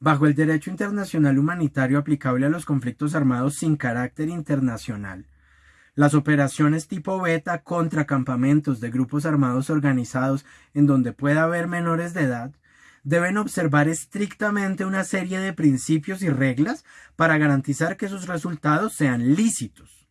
bajo el derecho internacional humanitario aplicable a los conflictos armados sin carácter internacional. Las operaciones tipo beta contra campamentos de grupos armados organizados en donde pueda haber menores de edad deben observar estrictamente una serie de principios y reglas para garantizar que sus resultados sean lícitos.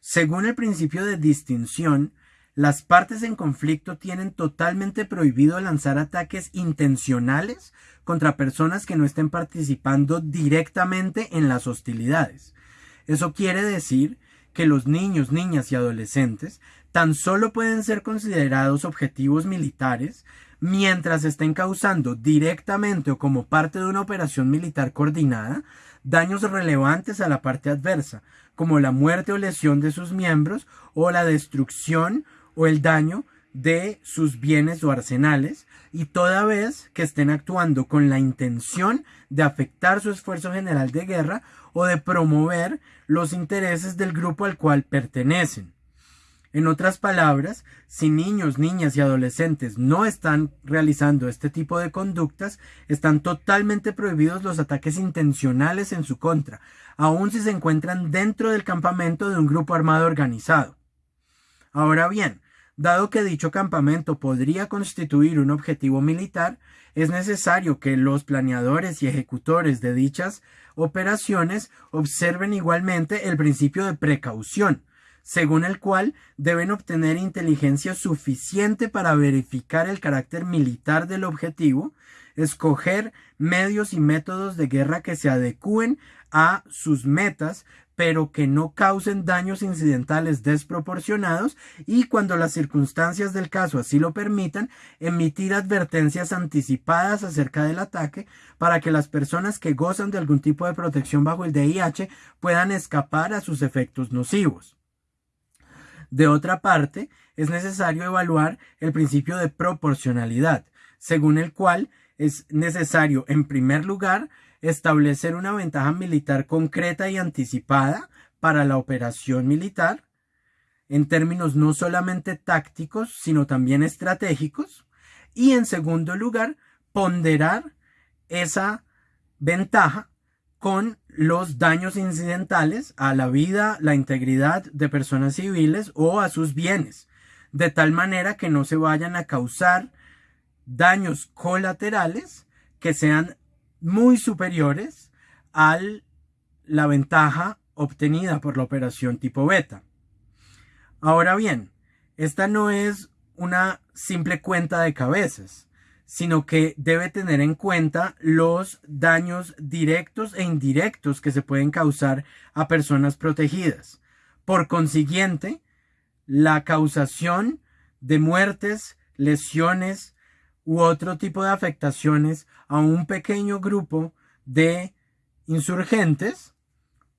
Según el principio de distinción, las partes en conflicto tienen totalmente prohibido lanzar ataques intencionales contra personas que no estén participando directamente en las hostilidades. Eso quiere decir que los niños, niñas y adolescentes tan solo pueden ser considerados objetivos militares mientras estén causando directamente o como parte de una operación militar coordinada daños relevantes a la parte adversa, como la muerte o lesión de sus miembros o la destrucción o el daño de sus bienes o arsenales, y toda vez que estén actuando con la intención de afectar su esfuerzo general de guerra o de promover los intereses del grupo al cual pertenecen. En otras palabras, si niños, niñas y adolescentes no están realizando este tipo de conductas, están totalmente prohibidos los ataques intencionales en su contra, aun si se encuentran dentro del campamento de un grupo armado organizado. Ahora bien, Dado que dicho campamento podría constituir un objetivo militar, es necesario que los planeadores y ejecutores de dichas operaciones observen igualmente el principio de precaución, según el cual deben obtener inteligencia suficiente para verificar el carácter militar del objetivo, escoger medios y métodos de guerra que se adecúen a sus metas, pero que no causen daños incidentales desproporcionados y cuando las circunstancias del caso así lo permitan, emitir advertencias anticipadas acerca del ataque para que las personas que gozan de algún tipo de protección bajo el DIH puedan escapar a sus efectos nocivos. De otra parte, es necesario evaluar el principio de proporcionalidad, según el cual es necesario, en primer lugar, establecer una ventaja militar concreta y anticipada para la operación militar, en términos no solamente tácticos, sino también estratégicos, y en segundo lugar, ponderar esa ventaja con los daños incidentales a la vida, la integridad de personas civiles o a sus bienes, de tal manera que no se vayan a causar daños colaterales que sean muy superiores a la ventaja obtenida por la operación tipo beta. Ahora bien, esta no es una simple cuenta de cabezas, sino que debe tener en cuenta los daños directos e indirectos que se pueden causar a personas protegidas. Por consiguiente, la causación de muertes, lesiones, u otro tipo de afectaciones a un pequeño grupo de insurgentes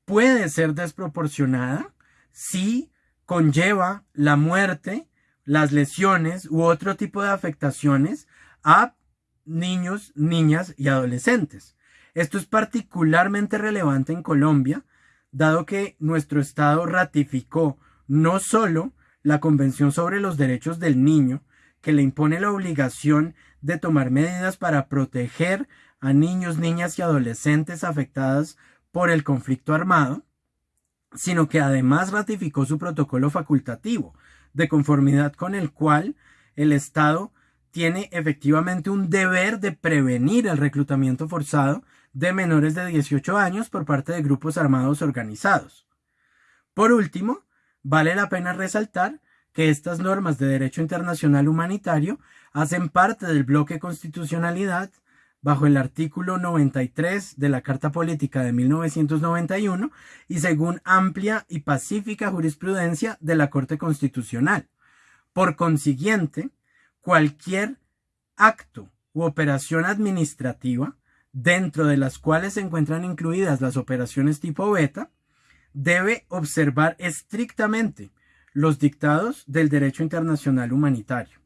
puede ser desproporcionada si conlleva la muerte, las lesiones u otro tipo de afectaciones a niños, niñas y adolescentes. Esto es particularmente relevante en Colombia, dado que nuestro Estado ratificó no solo la Convención sobre los Derechos del Niño, que le impone la obligación de tomar medidas para proteger a niños, niñas y adolescentes afectadas por el conflicto armado, sino que además ratificó su protocolo facultativo, de conformidad con el cual el Estado tiene efectivamente un deber de prevenir el reclutamiento forzado de menores de 18 años por parte de grupos armados organizados. Por último, vale la pena resaltar que estas normas de derecho internacional humanitario hacen parte del bloque constitucionalidad bajo el artículo 93 de la Carta Política de 1991 y según amplia y pacífica jurisprudencia de la Corte Constitucional. Por consiguiente, cualquier acto u operación administrativa, dentro de las cuales se encuentran incluidas las operaciones tipo beta, debe observar estrictamente los dictados del derecho internacional humanitario.